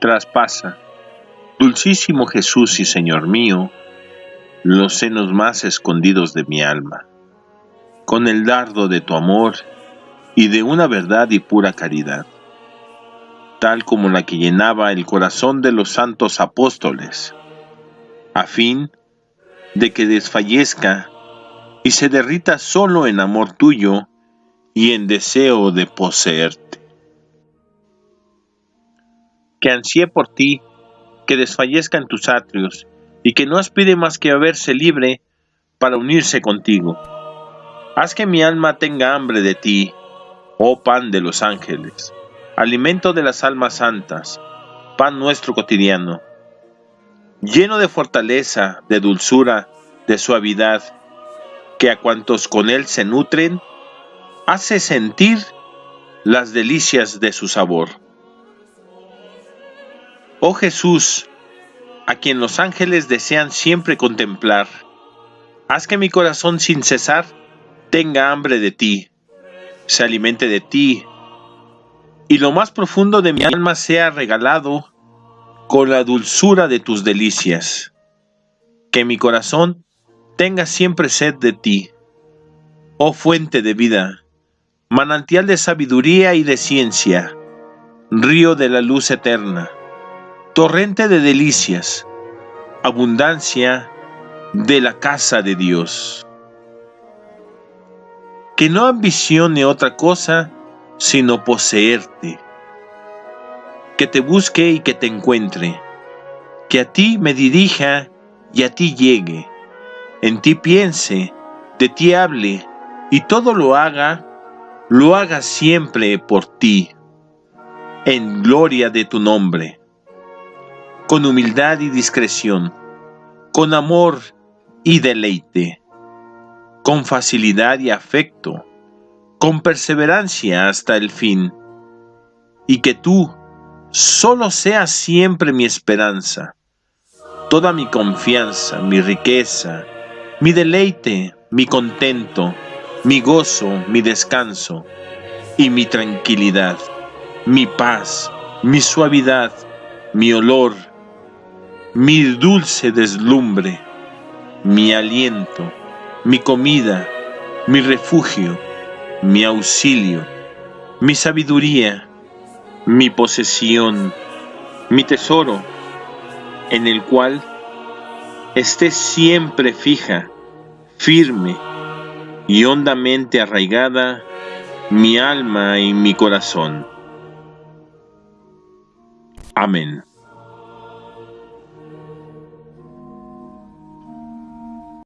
traspasa, dulcísimo Jesús y Señor mío, los senos más escondidos de mi alma, con el dardo de tu amor y de una verdad y pura caridad, tal como la que llenaba el corazón de los santos apóstoles, a fin de que desfallezca y se derrita solo en amor tuyo y en deseo de poseerte. Que ansíe por ti, que desfallezca en tus atrios, y que no aspire más que a verse libre para unirse contigo. Haz que mi alma tenga hambre de ti, oh pan de los ángeles, alimento de las almas santas, pan nuestro cotidiano, lleno de fortaleza, de dulzura, de suavidad, que a cuantos con él se nutren, hace sentir las delicias de su sabor. Oh Jesús, a quien los ángeles desean siempre contemplar, haz que mi corazón sin cesar tenga hambre de ti, se alimente de ti, y lo más profundo de mi alma sea regalado con la dulzura de tus delicias. Que mi corazón tenga siempre sed de ti, oh fuente de vida, manantial de sabiduría y de ciencia, río de la luz eterna, torrente de delicias, abundancia de la casa de Dios. Que no ambicione otra cosa sino poseerte, que te busque y que te encuentre, que a ti me dirija y a ti llegue, en ti piense, de ti hable y todo lo haga lo haga siempre por ti, en gloria de tu nombre, con humildad y discreción, con amor y deleite, con facilidad y afecto, con perseverancia hasta el fin, y que tú solo seas siempre mi esperanza, toda mi confianza, mi riqueza, mi deleite, mi contento, mi gozo, mi descanso y mi tranquilidad, mi paz, mi suavidad, mi olor, mi dulce deslumbre, mi aliento, mi comida, mi refugio, mi auxilio, mi sabiduría, mi posesión, mi tesoro, en el cual esté siempre fija, firme, y hondamente arraigada mi alma y mi corazón. Amén.